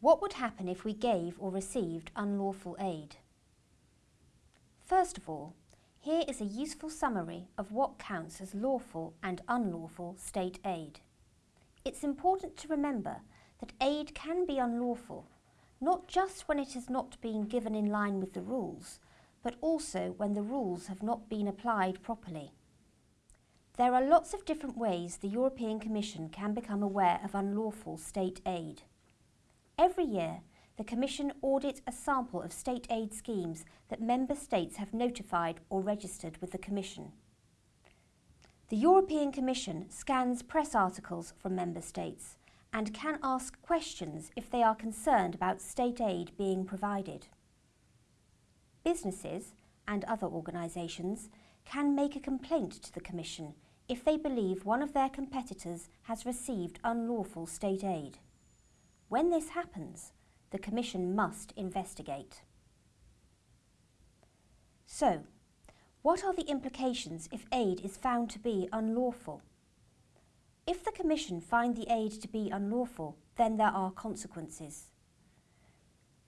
What would happen if we gave or received unlawful aid? First of all, here is a useful summary of what counts as lawful and unlawful state aid. It's important to remember that aid can be unlawful, not just when it has not been given in line with the rules, but also when the rules have not been applied properly. There are lots of different ways the European Commission can become aware of unlawful state aid. Every year, the Commission audits a sample of state aid schemes that Member States have notified or registered with the Commission. The European Commission scans press articles from Member States and can ask questions if they are concerned about state aid being provided. Businesses and other organisations can make a complaint to the Commission if they believe one of their competitors has received unlawful state aid. When this happens, the Commission must investigate. So, what are the implications if aid is found to be unlawful? If the Commission find the aid to be unlawful, then there are consequences.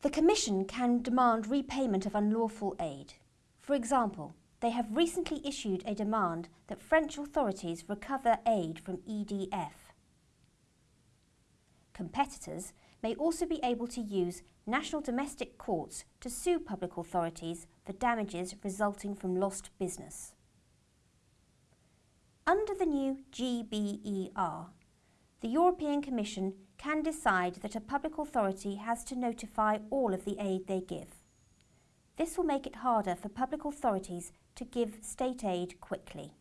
The Commission can demand repayment of unlawful aid. For example, they have recently issued a demand that French authorities recover aid from EDF. Competitors may also be able to use national domestic courts to sue public authorities for damages resulting from lost business. Under the new GBER, the European Commission can decide that a public authority has to notify all of the aid they give. This will make it harder for public authorities to give state aid quickly.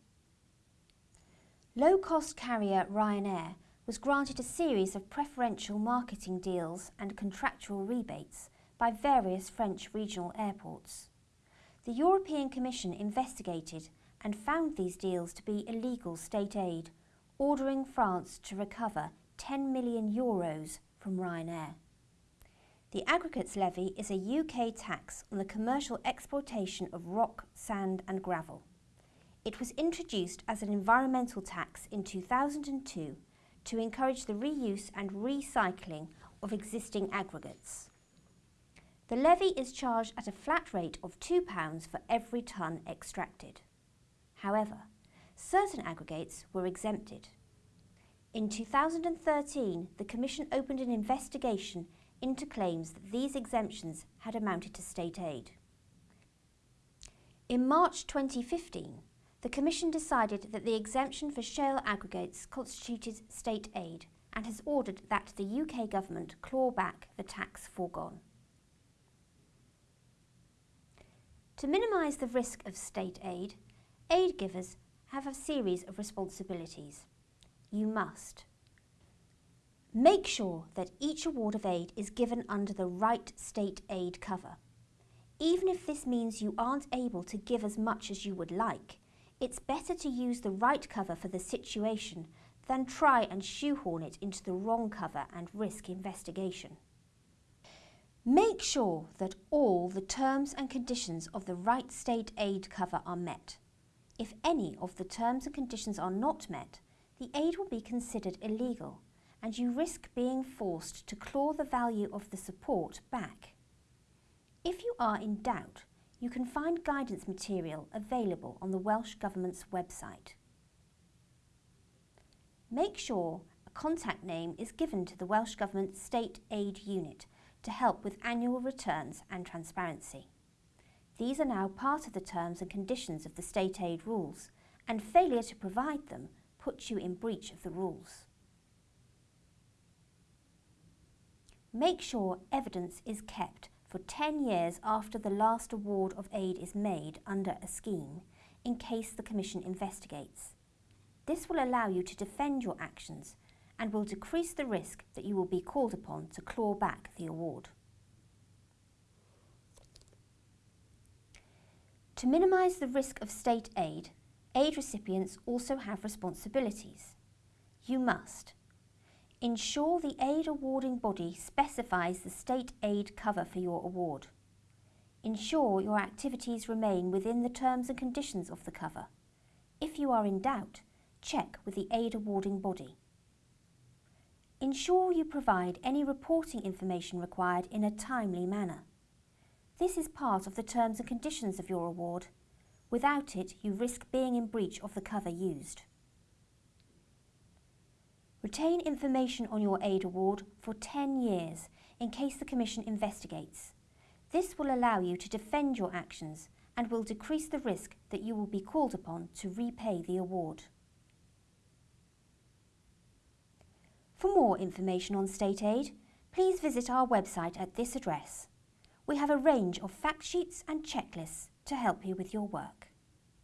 Low-cost carrier Ryanair was granted a series of preferential marketing deals and contractual rebates by various French regional airports. The European Commission investigated and found these deals to be illegal state aid, ordering France to recover 10 million euros from Ryanair. The aggregates levy is a UK tax on the commercial exploitation of rock, sand and gravel. It was introduced as an environmental tax in 2002 to encourage the reuse and recycling of existing aggregates. The levy is charged at a flat rate of £2 for every tonne extracted. However, certain aggregates were exempted. In 2013, the Commission opened an investigation into claims that these exemptions had amounted to state aid. In March 2015, the Commission decided that the exemption for shale aggregates constituted state aid and has ordered that the UK Government claw back the tax foregone. To minimise the risk of state aid, aid givers have a series of responsibilities. You must Make sure that each award of aid is given under the right state aid cover. Even if this means you aren't able to give as much as you would like, it's better to use the right cover for the situation than try and shoehorn it into the wrong cover and risk investigation. Make sure that all the terms and conditions of the right state aid cover are met. If any of the terms and conditions are not met, the aid will be considered illegal and you risk being forced to claw the value of the support back. If you are in doubt, you can find guidance material available on the Welsh Government's website. Make sure a contact name is given to the Welsh Government State Aid Unit to help with annual returns and transparency. These are now part of the terms and conditions of the state aid rules, and failure to provide them puts you in breach of the rules. Make sure evidence is kept for 10 years after the last award of aid is made under a scheme in case the Commission investigates. This will allow you to defend your actions and will decrease the risk that you will be called upon to claw back the award. To minimise the risk of state aid, aid recipients also have responsibilities. You must Ensure the aid awarding body specifies the state aid cover for your award. Ensure your activities remain within the terms and conditions of the cover. If you are in doubt, check with the aid awarding body. ensure you provide any reporting information required in a timely manner. This is part of the terms and conditions of your award. Without it, you risk being in breach of the cover used. Retain information on your aid award for 10 years in case the Commission investigates. This will allow you to defend your actions and will decrease the risk that you will be called upon to repay the award. For more information on state aid, please visit our website at this address. We have a range of fact sheets and checklists to help you with your work.